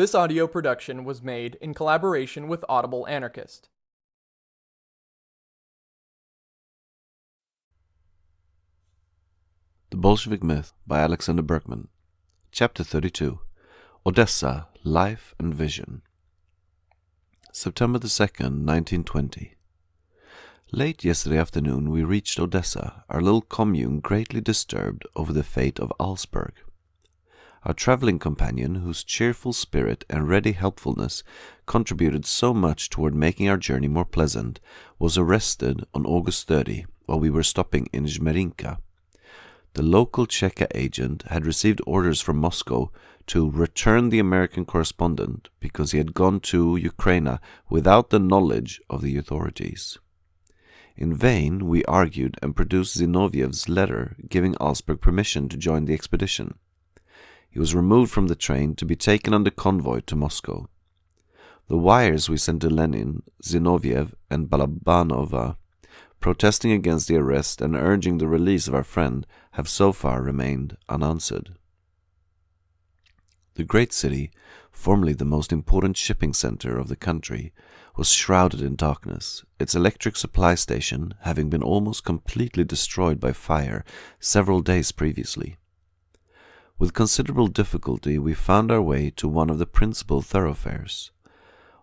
This audio production was made in collaboration with Audible Anarchist. The Bolshevik Myth by Alexander Berkman. Chapter 32 Odessa Life and Vision. September the 2nd, 1920. Late yesterday afternoon we reached Odessa, our little commune greatly disturbed over the fate of Augsburg. Our travelling companion, whose cheerful spirit and ready helpfulness contributed so much toward making our journey more pleasant, was arrested on August 30 while we were stopping in Zmerinka. The local Cheka agent had received orders from Moscow to return the American correspondent because he had gone to Ukraine without the knowledge of the authorities. In vain we argued and produced Zinoviev's letter giving Augsburg permission to join the expedition. He was removed from the train to be taken under convoy to Moscow. The wires we sent to Lenin, Zinoviev, and Balabanova, protesting against the arrest and urging the release of our friend, have so far remained unanswered. The great city, formerly the most important shipping center of the country, was shrouded in darkness, its electric supply station having been almost completely destroyed by fire several days previously. With considerable difficulty we found our way to one of the principal thoroughfares.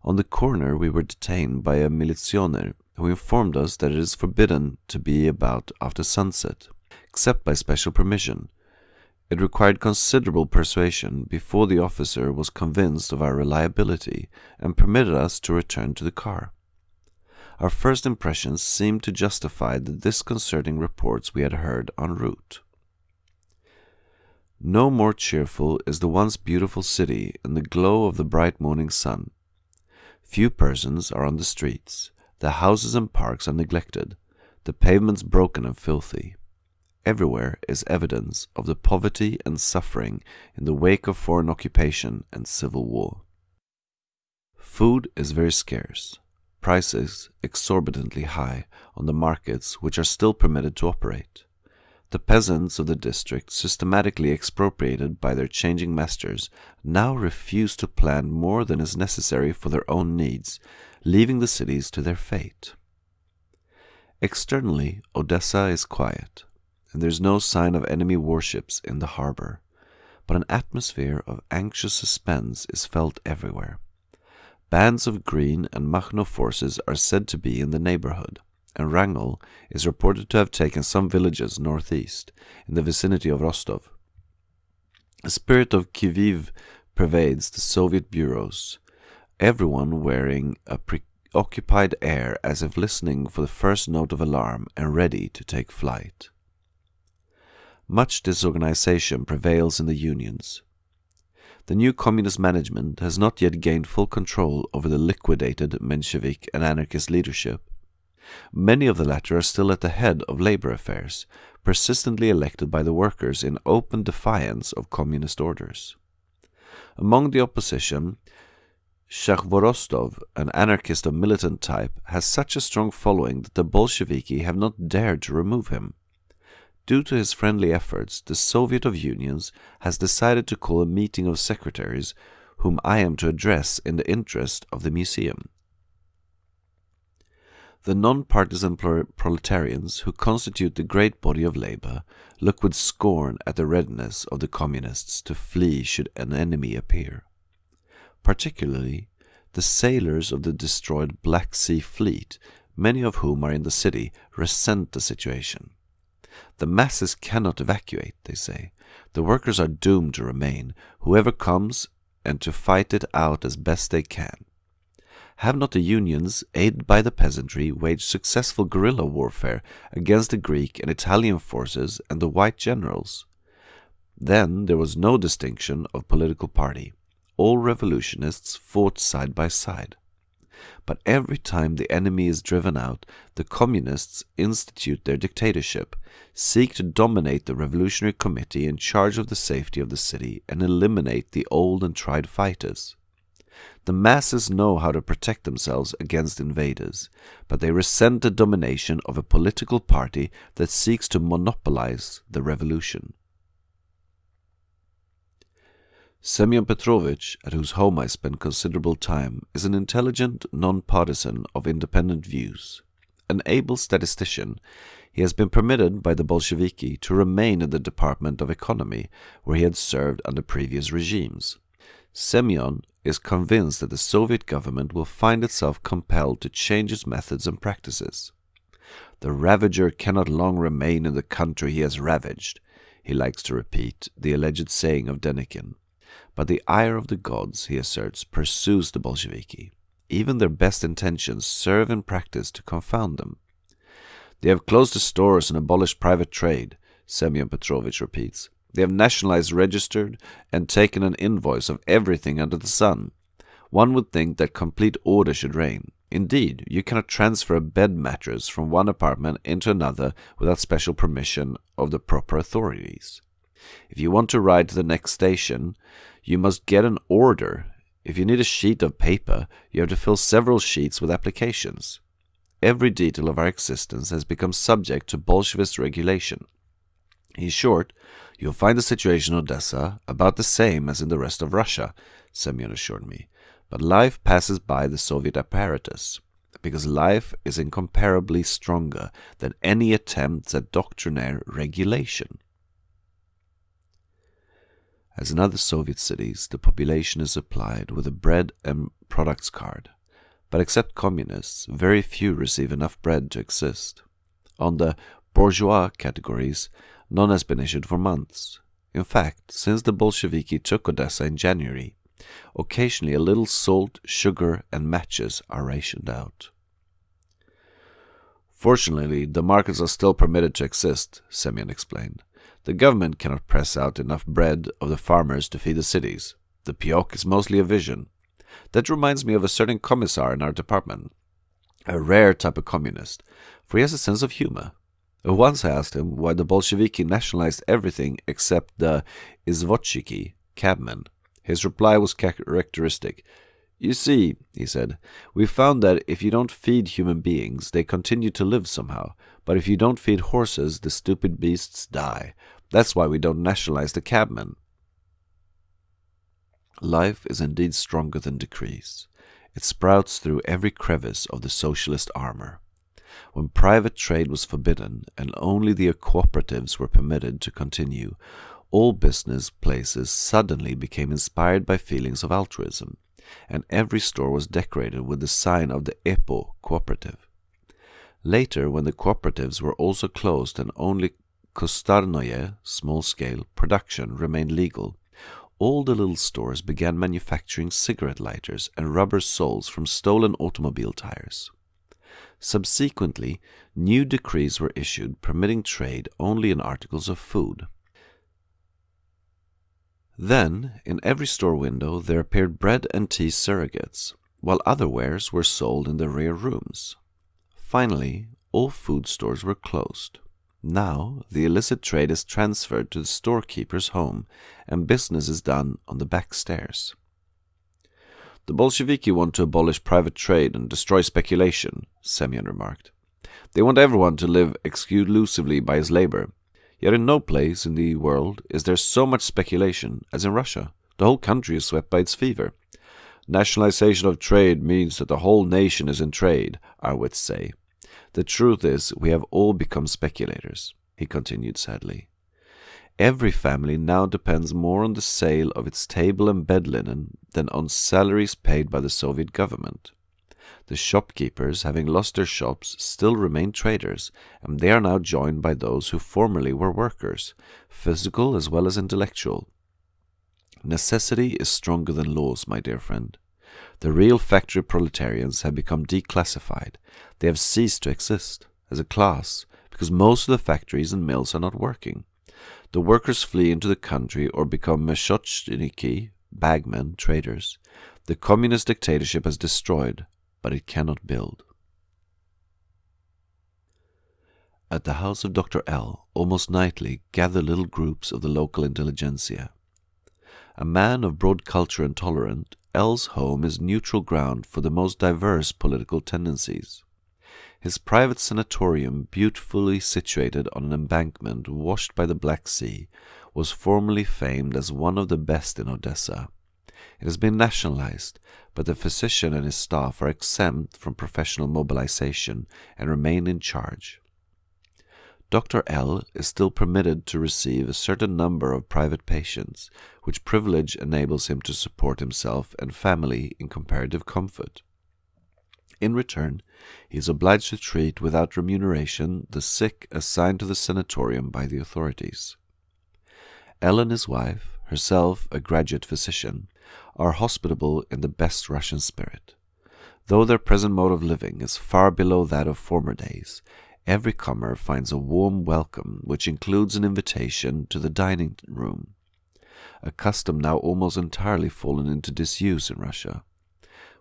On the corner we were detained by a militioner who informed us that it is forbidden to be about after sunset, except by special permission, it required considerable persuasion before the officer was convinced of our reliability and permitted us to return to the car. Our first impressions seemed to justify the disconcerting reports we had heard en route. No more cheerful is the once beautiful city in the glow of the bright morning sun. Few persons are on the streets, the houses and parks are neglected, the pavements broken and filthy everywhere is evidence of the poverty and suffering in the wake of foreign occupation and civil war. Food is very scarce, prices exorbitantly high on the markets which are still permitted to operate. The peasants of the district, systematically expropriated by their changing masters, now refuse to plant more than is necessary for their own needs, leaving the cities to their fate. Externally, Odessa is quiet and there's no sign of enemy warships in the harbor, but an atmosphere of anxious suspense is felt everywhere. Bands of Green and Makhno forces are said to be in the neighborhood, and Wrangel is reported to have taken some villages northeast, in the vicinity of Rostov. A spirit of qui vive pervades the Soviet bureaus, everyone wearing a preoccupied air as if listening for the first note of alarm and ready to take flight. Much disorganization prevails in the unions. The new communist management has not yet gained full control over the liquidated Menshevik and anarchist leadership. Many of the latter are still at the head of labor affairs, persistently elected by the workers in open defiance of communist orders. Among the opposition, Shakhvorostov, an anarchist of militant type, has such a strong following that the Bolsheviki have not dared to remove him. Due to his friendly efforts, the Soviet of Unions has decided to call a meeting of secretaries whom I am to address in the interest of the museum. The non-partisan proletarians who constitute the great body of labor look with scorn at the readiness of the communists to flee should an enemy appear. Particularly, the sailors of the destroyed Black Sea Fleet, many of whom are in the city, resent the situation. The masses cannot evacuate, they say. The workers are doomed to remain, whoever comes, and to fight it out as best they can. Have not the unions, aided by the peasantry, waged successful guerrilla warfare against the Greek and Italian forces and the white generals? Then there was no distinction of political party. All revolutionists fought side by side. But every time the enemy is driven out, the communists institute their dictatorship, seek to dominate the revolutionary committee in charge of the safety of the city, and eliminate the old and tried fighters. The masses know how to protect themselves against invaders, but they resent the domination of a political party that seeks to monopolize the revolution. Semyon Petrovich, at whose home I spend considerable time, is an intelligent non-partisan of independent views. An able statistician, he has been permitted by the Bolsheviki to remain in the Department of Economy, where he had served under previous regimes. Semyon is convinced that the Soviet government will find itself compelled to change its methods and practices. The ravager cannot long remain in the country he has ravaged, he likes to repeat the alleged saying of Denikin. But the ire of the gods, he asserts, pursues the Bolsheviki. Even their best intentions serve in practice to confound them. They have closed the stores and abolished private trade, Semyon Petrovich repeats. They have nationalized, registered, and taken an invoice of everything under the sun. One would think that complete order should reign. Indeed, you cannot transfer a bed mattress from one apartment into another without special permission of the proper authorities. If you want to ride to the next station, you must get an order. If you need a sheet of paper, you have to fill several sheets with applications. Every detail of our existence has become subject to Bolshevist regulation. In short, you'll find the situation in Odessa about the same as in the rest of Russia, Semyon assured me. But life passes by the Soviet apparatus, because life is incomparably stronger than any attempts at doctrinaire regulation. As in other Soviet cities, the population is supplied with a bread and products card. But except communists, very few receive enough bread to exist. On the bourgeois categories, none has been issued for months. In fact, since the Bolsheviki took Odessa in January, occasionally a little salt, sugar, and matches are rationed out. Fortunately, the markets are still permitted to exist, Semyon explained. The government cannot press out enough bread of the farmers to feed the cities. The payok is mostly a vision. That reminds me of a certain commissar in our department, a rare type of communist, for he has a sense of humor. Once I asked him why the Bolsheviki nationalized everything except the izvozchiki, cabmen. His reply was characteristic. You see, he said, we found that if you don't feed human beings, they continue to live somehow. But if you don't feed horses, the stupid beasts die. That's why we don't nationalize the cabmen. Life is indeed stronger than decrees. It sprouts through every crevice of the socialist armor. When private trade was forbidden and only the cooperatives were permitted to continue, all business places suddenly became inspired by feelings of altruism, and every store was decorated with the sign of the EPO cooperative. Later, when the cooperatives were also closed and only kustarnoye, small-scale, production remained legal, all the little stores began manufacturing cigarette lighters and rubber soles from stolen automobile tires. Subsequently, new decrees were issued permitting trade only in articles of food. Then, in every store window, there appeared bread and tea surrogates, while other wares were sold in the rear rooms. Finally, all food stores were closed. Now, the illicit trade is transferred to the storekeeper's home, and business is done on the back stairs. The Bolsheviki want to abolish private trade and destroy speculation, Semyon remarked. They want everyone to live exclusively by his labor. Yet in no place in the world is there so much speculation as in Russia. The whole country is swept by its fever. Nationalization of trade means that the whole nation is in trade, our wits say. The truth is, we have all become speculators, he continued sadly. Every family now depends more on the sale of its table and bed linen than on salaries paid by the Soviet government. The shopkeepers, having lost their shops, still remain traders, and they are now joined by those who formerly were workers, physical as well as intellectual. Necessity is stronger than laws, my dear friend. The real factory proletarians have become declassified. They have ceased to exist as a class because most of the factories and mills are not working. The workers flee into the country or become meshochniki, bagmen, traders. The communist dictatorship has destroyed, but it cannot build. At the house of Dr. L, almost nightly gather little groups of the local intelligentsia. A man of broad culture and tolerant, L's home is neutral ground for the most diverse political tendencies. His private sanatorium, beautifully situated on an embankment washed by the Black Sea, was formerly famed as one of the best in Odessa. It has been nationalized, but the physician and his staff are exempt from professional mobilization and remain in charge. Dr. L is still permitted to receive a certain number of private patients, which privilege enables him to support himself and family in comparative comfort. In return, he is obliged to treat without remuneration the sick assigned to the sanatorium by the authorities. And his wife, herself a graduate physician, are hospitable in the best Russian spirit. Though their present mode of living is far below that of former days, every comer finds a warm welcome which includes an invitation to the dining room, a custom now almost entirely fallen into disuse in Russia.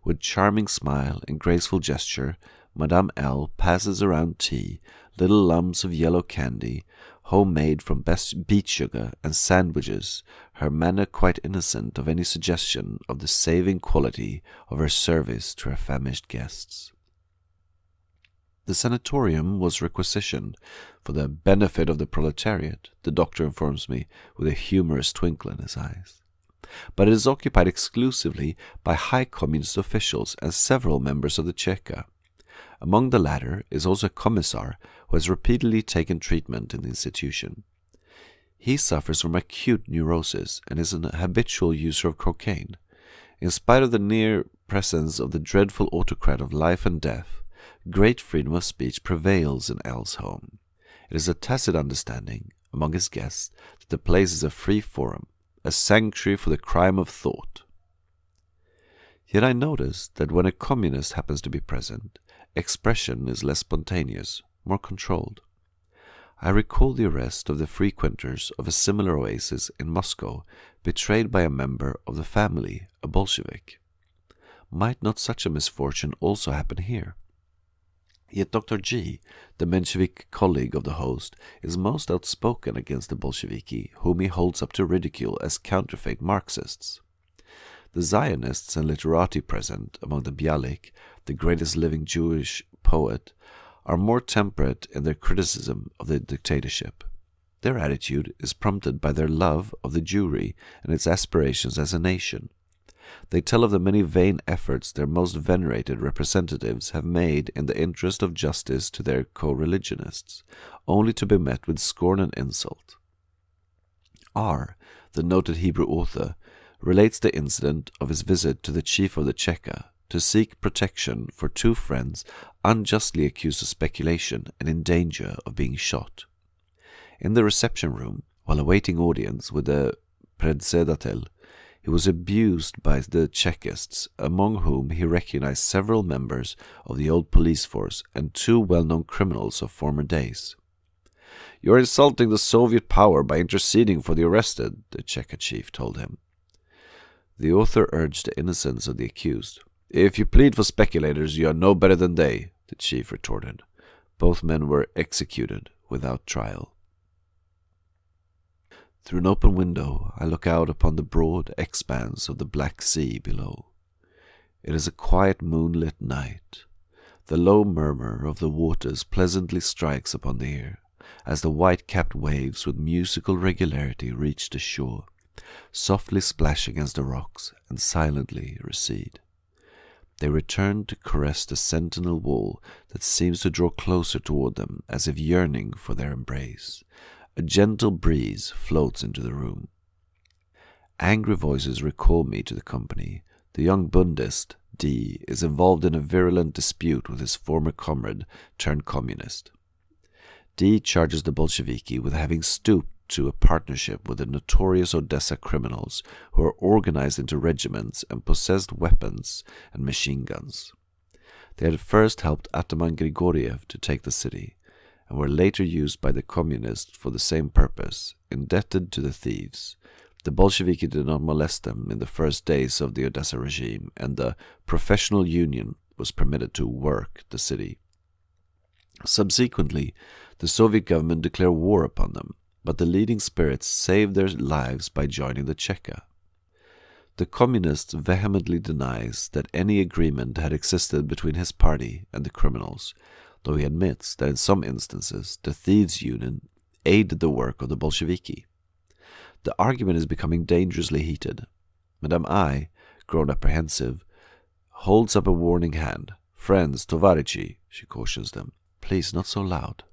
With charming smile and graceful gesture, Madame L passes around tea, little lumps of yellow candy, homemade from best beet sugar, and sandwiches, her manner quite innocent of any suggestion of the saving quality of her service to her famished guests. The sanatorium was requisitioned for the benefit of the proletariat, the doctor informs me with a humorous twinkle in his eyes but it is occupied exclusively by high communist officials and several members of the Cheka. Among the latter is also a commissar who has repeatedly taken treatment in the institution. He suffers from acute neurosis and is an habitual user of cocaine. In spite of the near presence of the dreadful autocrat of life and death, great freedom of speech prevails in L's home. It is a tacit understanding among his guests that the place is a free forum, a sanctuary for the crime of thought. Yet I notice that when a communist happens to be present, expression is less spontaneous, more controlled. I recall the arrest of the frequenters of a similar oasis in Moscow, betrayed by a member of the family, a Bolshevik. Might not such a misfortune also happen here? Yet Dr. G, the Menshevik colleague of the host, is most outspoken against the Bolsheviki, whom he holds up to ridicule as counterfeit Marxists. The Zionists and literati present among the Bialik, the greatest living Jewish poet, are more temperate in their criticism of the dictatorship. Their attitude is prompted by their love of the Jewry and its aspirations as a nation. They tell of the many vain efforts their most venerated representatives have made in the interest of justice to their co religionists, only to be met with scorn and insult. R., the noted Hebrew author, relates the incident of his visit to the chief of the Cheka to seek protection for two friends unjustly accused of speculation and in danger of being shot. In the reception room, while awaiting audience with the predsedatel, he was abused by the Chekists, among whom he recognized several members of the old police force and two well-known criminals of former days. You are insulting the Soviet power by interceding for the arrested, the Cheka chief told him. The author urged the innocence of the accused. If you plead for speculators, you are no better than they, the chief retorted. Both men were executed without trial. Through an open window, I look out upon the broad expanse of the Black Sea below. It is a quiet moonlit night. The low murmur of the waters pleasantly strikes upon the ear, as the white-capped waves with musical regularity reach the shore, softly splash against the rocks, and silently recede. They return to caress the sentinel wall that seems to draw closer toward them as if yearning for their embrace, a gentle breeze floats into the room. Angry voices recall me to the company. The young Bundist, D, is involved in a virulent dispute with his former comrade turned communist. D charges the Bolsheviki with having stooped to a partnership with the notorious Odessa criminals who are organized into regiments and possessed weapons and machine guns. They had first helped Ataman Grigoriev to take the city, and were later used by the communists for the same purpose, indebted to the thieves. The Bolsheviki did not molest them in the first days of the Odessa regime, and the professional union was permitted to work the city. Subsequently, the Soviet government declared war upon them, but the leading spirits saved their lives by joining the Cheka. The communist vehemently denies that any agreement had existed between his party and the criminals, though he admits that in some instances the thieves' union aided the work of the Bolsheviki. The argument is becoming dangerously heated. Madame I, grown apprehensive, holds up a warning hand. Friends, Tovarichi, she cautions them. Please, not so loud.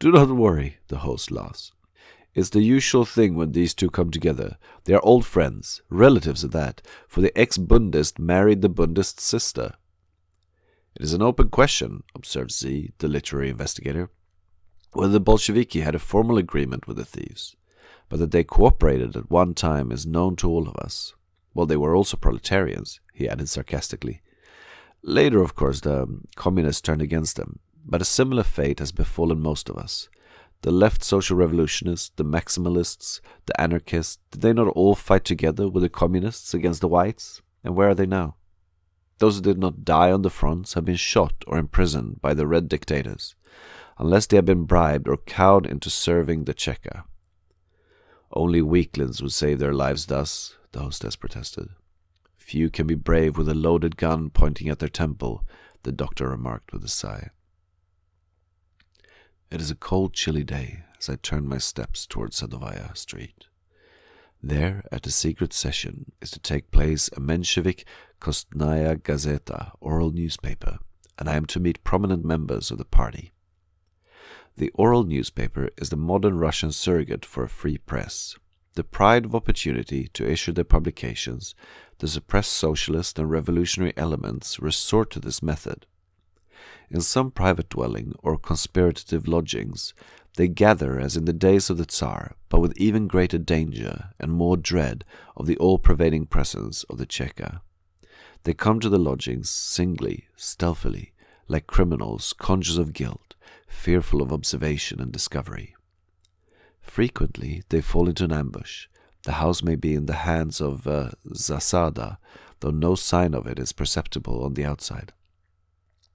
Do not worry, the host laughs. It's the usual thing when these two come together. They are old friends, relatives at that, for the ex Bundist married the Bundist's sister. It is an open question, observed Z, the literary investigator, whether the Bolsheviki had a formal agreement with the thieves, but that they cooperated at one time is known to all of us. Well, they were also proletarians, he added sarcastically. Later, of course, the communists turned against them, but a similar fate has befallen most of us. The left social revolutionists, the maximalists, the anarchists, did they not all fight together with the communists against the whites? And where are they now? Those who did not die on the fronts have been shot or imprisoned by the red dictators, unless they have been bribed or cowed into serving the Cheka. Only weaklings would save their lives thus, the hostess protested. Few can be brave with a loaded gun pointing at their temple, the doctor remarked with a sigh. It is a cold, chilly day as I turn my steps towards Sadovaya Street. There, at a secret session, is to take place a Menshevik Ustnaya Gazeta oral newspaper, and I am to meet prominent members of the party. The oral newspaper is the modern Russian surrogate for a free press. The pride of opportunity to issue their publications, the suppressed socialist and revolutionary elements resort to this method. In some private dwelling or conspirative lodgings, they gather as in the days of the Tsar, but with even greater danger and more dread of the all pervading presence of the Cheka. They come to the lodgings singly, stealthily, like criminals conscious of guilt, fearful of observation and discovery. Frequently they fall into an ambush. The house may be in the hands of uh, Zasada, though no sign of it is perceptible on the outside.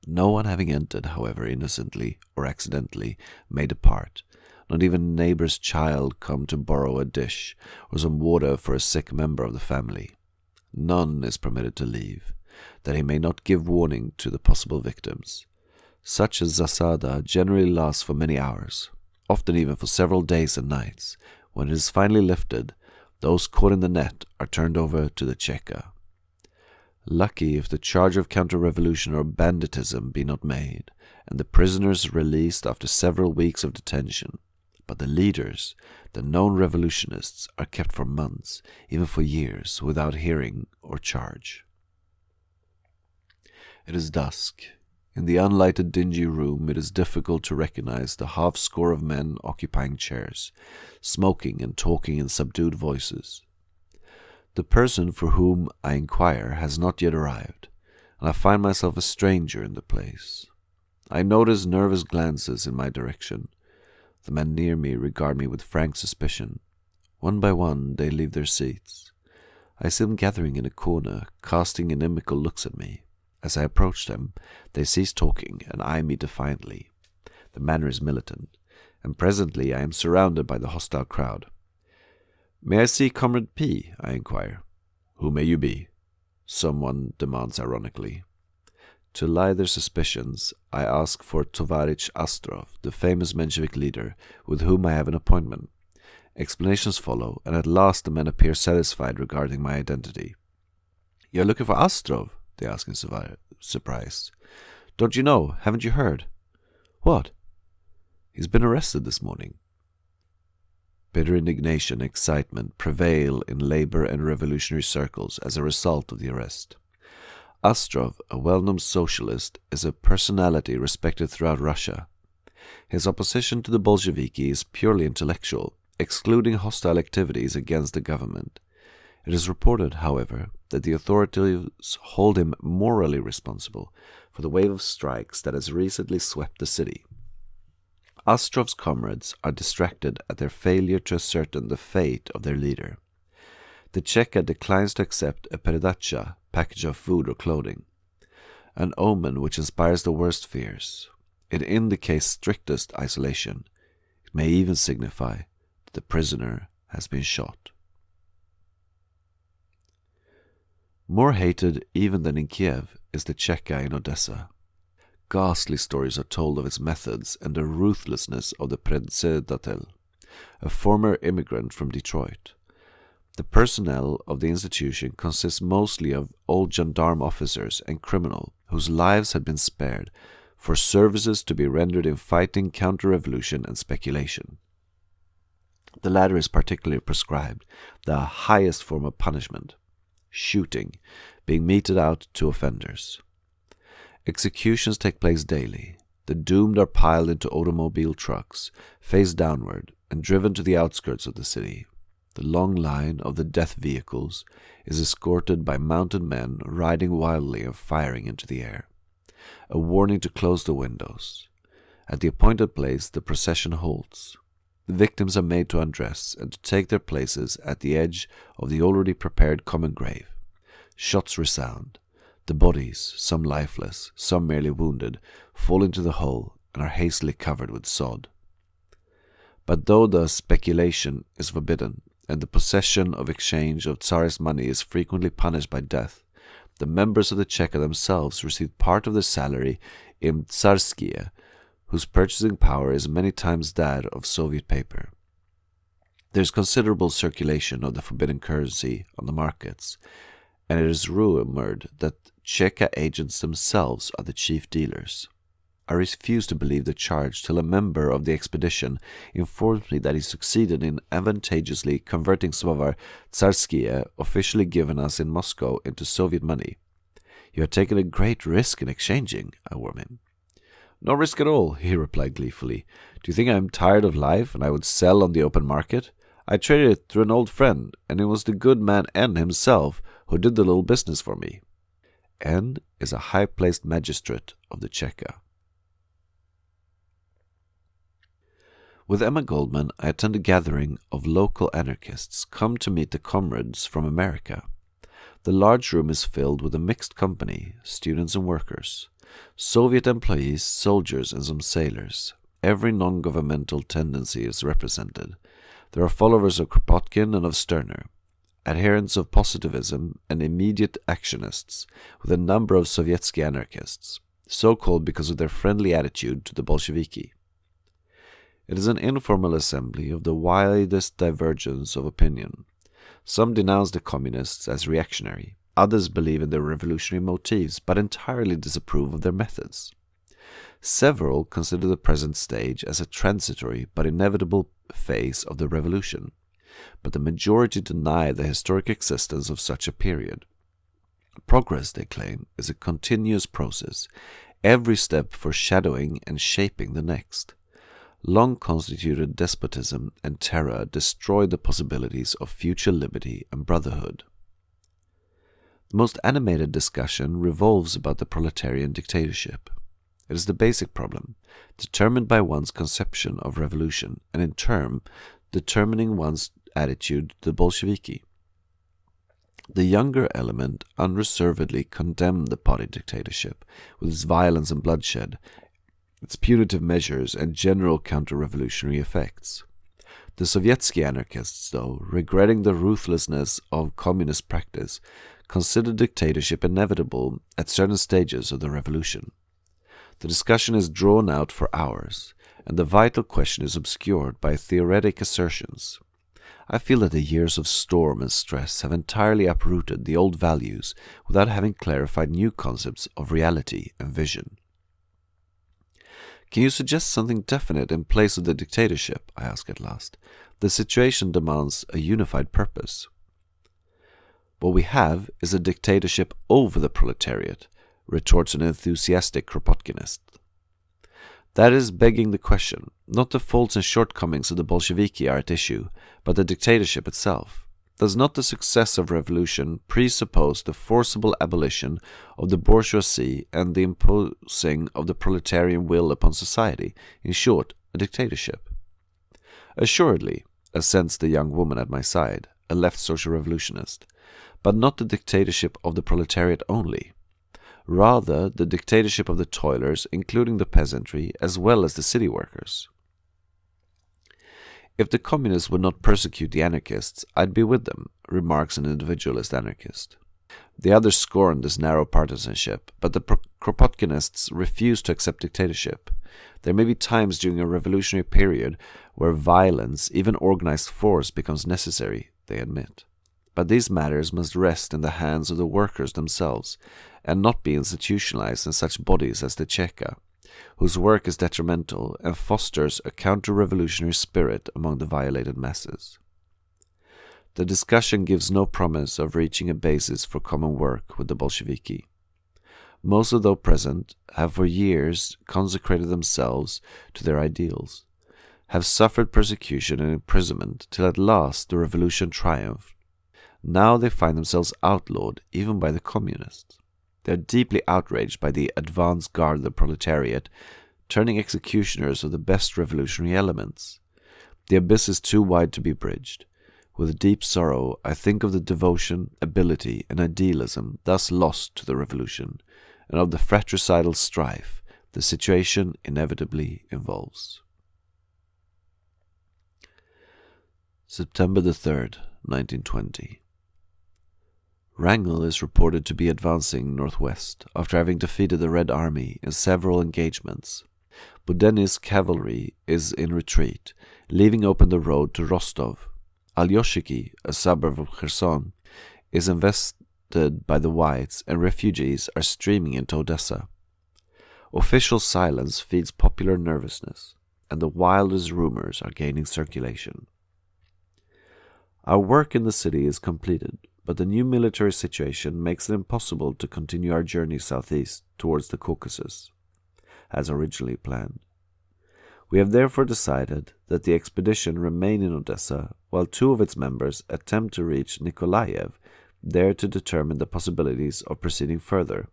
No one having entered, however, innocently or accidentally, may depart, not even a neighbor's child come to borrow a dish or some water for a sick member of the family. None is permitted to leave, that he may not give warning to the possible victims. Such a zasada generally lasts for many hours, often even for several days and nights. When it is finally lifted, those caught in the net are turned over to the Cheka. Lucky if the charge of counter-revolution or banditism be not made, and the prisoners released after several weeks of detention. But the leaders, the known revolutionists, are kept for months, even for years, without hearing or charge. It is dusk. In the unlighted dingy room it is difficult to recognize the half score of men occupying chairs, smoking and talking in subdued voices. The person for whom I inquire has not yet arrived, and I find myself a stranger in the place. I notice nervous glances in my direction. The men near me regard me with frank suspicion. One by one they leave their seats. I see them gathering in a corner, casting inimical looks at me. As I approach them, they cease talking and eye me defiantly. The manner is militant, and presently I am surrounded by the hostile crowd. May I see Comrade P? I inquire. Who may you be? Someone demands ironically. To allay their suspicions, I ask for Tovarich Astrov, the famous Menshevik leader, with whom I have an appointment. Explanations follow, and at last the men appear satisfied regarding my identity. You're looking for Astrov? they ask in surprise. Don't you know? Haven't you heard? What? He's been arrested this morning. Bitter indignation and excitement prevail in labor and revolutionary circles as a result of the arrest. Astrov, a well-known socialist, is a personality respected throughout Russia. His opposition to the Bolsheviki is purely intellectual, excluding hostile activities against the government. It is reported, however, that the authorities hold him morally responsible for the wave of strikes that has recently swept the city. Astrov's comrades are distracted at their failure to ascertain the fate of their leader. The Cheka declines to accept a peredacha package of food or clothing, an omen which inspires the worst fears. It indicates strictest isolation. It may even signify that the prisoner has been shot. More hated even than in Kiev is the Cheka in Odessa. Ghastly stories are told of its methods and the ruthlessness of the Predsedatel, a former immigrant from Detroit. The personnel of the institution consists mostly of old gendarme officers and criminals whose lives had been spared for services to be rendered in fighting counter revolution and speculation. The latter is particularly prescribed, the highest form of punishment, shooting, being meted out to offenders. Executions take place daily. The doomed are piled into automobile trucks, face downward, and driven to the outskirts of the city. The long line of the death vehicles is escorted by mounted men riding wildly and firing into the air. A warning to close the windows. At the appointed place, the procession halts. The victims are made to undress and to take their places at the edge of the already prepared common grave. Shots resound. The bodies, some lifeless, some merely wounded, fall into the hole and are hastily covered with sod. But though the speculation is forbidden, and the possession of exchange of Tsarist money is frequently punished by death, the members of the Cheka themselves receive part of their salary in tsarskie, whose purchasing power is many times that of Soviet paper. There is considerable circulation of the forbidden currency on the markets, and it is rumored that Cheka agents themselves are the chief dealers. I refused to believe the charge till a member of the expedition informed me that he succeeded in advantageously converting some of our tsarskie officially given us in Moscow into Soviet money. You have taken a great risk in exchanging, I warned him. No risk at all, he replied gleefully. Do you think I am tired of life and I would sell on the open market? I traded it through an old friend, and it was the good man N himself who did the little business for me. N is a high placed magistrate of the Cheka. With Emma Goldman, I attend a gathering of local anarchists come to meet the comrades from America. The large room is filled with a mixed company, students and workers. Soviet employees, soldiers, and some sailors. Every non governmental tendency is represented. There are followers of Kropotkin and of Stirner, adherents of positivism, and immediate actionists, with a number of Sovietsky anarchists, so called because of their friendly attitude to the Bolsheviki. It is an informal assembly of the widest divergence of opinion. Some denounce the communists as reactionary. Others believe in their revolutionary motives, but entirely disapprove of their methods. Several consider the present stage as a transitory but inevitable phase of the revolution, but the majority deny the historic existence of such a period. Progress, they claim, is a continuous process, every step foreshadowing and shaping the next. Long constituted despotism and terror destroy the possibilities of future liberty and brotherhood. The most animated discussion revolves about the proletarian dictatorship. It is the basic problem, determined by one's conception of revolution, and in turn, determining one's attitude to the Bolsheviki. The younger element unreservedly condemned the party dictatorship, with its violence and bloodshed, its punitive measures, and general counter revolutionary effects. The Sovietsky anarchists, though, regretting the ruthlessness of communist practice, consider dictatorship inevitable at certain stages of the revolution. The discussion is drawn out for hours, and the vital question is obscured by theoretic assertions. I feel that the years of storm and stress have entirely uprooted the old values without having clarified new concepts of reality and vision. Can you suggest something definite in place of the dictatorship? I ask at last. The situation demands a unified purpose. What we have is a dictatorship over the proletariat, retorts an enthusiastic Kropotkinist. That is begging the question. Not the faults and shortcomings of the Bolsheviki are at issue, but the dictatorship itself. Does not the success of revolution presuppose the forcible abolition of the bourgeoisie and the imposing of the proletarian will upon society? In short, a dictatorship. Assuredly, assents the young woman at my side, a left social revolutionist but not the dictatorship of the proletariat only. Rather, the dictatorship of the toilers, including the peasantry, as well as the city workers. If the communists would not persecute the anarchists, I'd be with them, remarks an individualist anarchist. The others scorned this narrow partisanship, but the Kropotkinists refused to accept dictatorship. There may be times during a revolutionary period where violence, even organized force, becomes necessary, they admit. But these matters must rest in the hands of the workers themselves, and not be institutionalized in such bodies as the Cheka, whose work is detrimental and fosters a counter revolutionary spirit among the violated masses. The discussion gives no promise of reaching a basis for common work with the Bolsheviki. Most of those present have for years consecrated themselves to their ideals, have suffered persecution and imprisonment till at last the revolution triumphed. Now they find themselves outlawed even by the communists. They are deeply outraged by the advance guard of the proletariat, turning executioners of the best revolutionary elements. The abyss is too wide to be bridged. With deep sorrow, I think of the devotion, ability, and idealism thus lost to the revolution, and of the fratricidal strife the situation inevitably involves. September the 3rd, 1920. Wrangel is reported to be advancing northwest after having defeated the Red Army in several engagements. Budenny's cavalry is in retreat, leaving open the road to Rostov, Alyoshiki, a suburb of Kherson, is invested by the whites and refugees are streaming into Odessa. Official silence feeds popular nervousness, and the wildest rumors are gaining circulation. Our work in the city is completed, but the new military situation makes it impossible to continue our journey southeast towards the Caucasus, as originally planned. We have therefore decided that the expedition remain in Odessa while two of its members attempt to reach Nikolaev, there to determine the possibilities of proceeding further.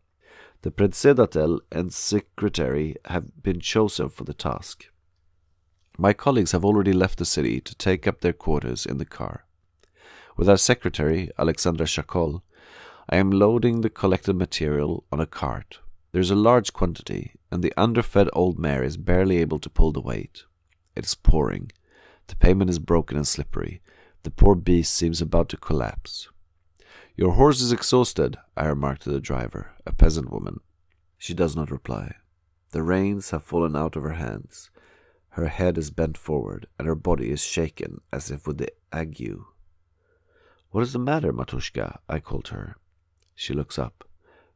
The Predsedatel and secretary have been chosen for the task. My colleagues have already left the city to take up their quarters in the car. With our secretary, Alexandra Shakol, I am loading the collected material on a cart. There is a large quantity, and the underfed old mare is barely able to pull the weight. It is pouring. The pavement is broken and slippery. The poor beast seems about to collapse. Your horse is exhausted, I remark to the driver, a peasant woman. She does not reply. The reins have fallen out of her hands. Her head is bent forward, and her body is shaken as if with the ague. What is the matter, Matushka? I call to her. She looks up.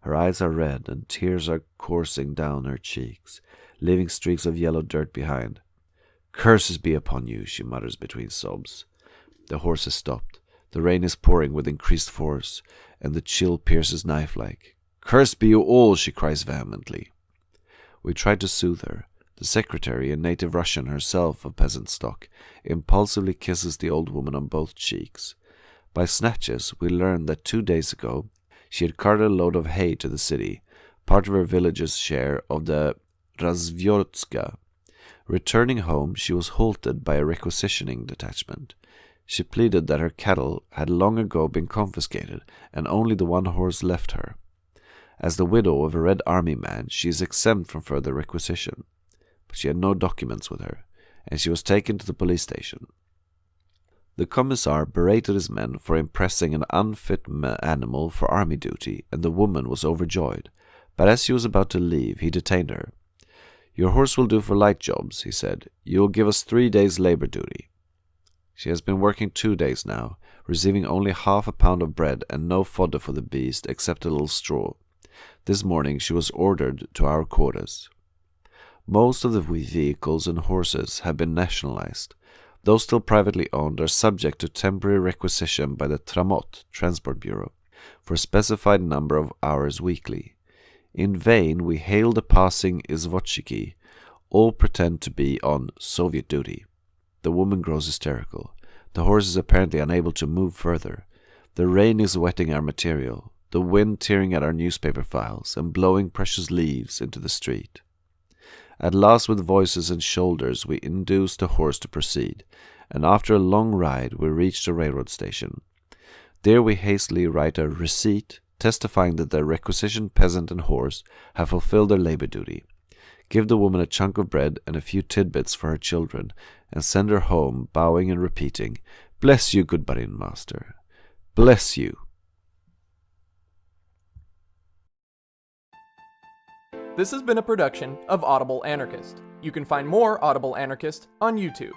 Her eyes are red, and tears are coursing down her cheeks, leaving streaks of yellow dirt behind. Curses be upon you, she mutters between sobs. The horse has stopped. The rain is pouring with increased force, and the chill pierces knife like. Cursed be you all, she cries vehemently. We try to soothe her. The secretary, a native Russian herself of peasant stock, impulsively kisses the old woman on both cheeks. By snatches, we learn that two days ago she had carted a load of hay to the city, part of her village's share of the razvyorstka. Returning home, she was halted by a requisitioning detachment. She pleaded that her cattle had long ago been confiscated, and only the one horse left her. As the widow of a Red Army man, she is exempt from further requisition. But she had no documents with her, and she was taken to the police station. The commissar berated his men for impressing an unfit animal for army duty, and the woman was overjoyed. But as she was about to leave, he detained her. Your horse will do for light jobs, he said. You will give us three days' labor duty. She has been working two days now, receiving only half a pound of bread and no fodder for the beast except a little straw. This morning she was ordered to our quarters. Most of the vehicles and horses have been nationalized. Those still privately owned are subject to temporary requisition by the Tramot Transport Bureau for a specified number of hours weekly. In vain we hail the passing izvozchiki. All pretend to be on Soviet duty. The woman grows hysterical. The horse is apparently unable to move further. The rain is wetting our material, the wind tearing at our newspaper files and blowing precious leaves into the street. At last, with voices and shoulders, we induced the horse to proceed, and after a long ride, we reached the railroad station. There we hastily write a receipt testifying that the requisitioned peasant and horse have fulfilled their labor duty. Give the woman a chunk of bread and a few tidbits for her children, and send her home, bowing and repeating, Bless you, good Barin master. Bless you. This has been a production of Audible Anarchist. You can find more Audible Anarchist on YouTube.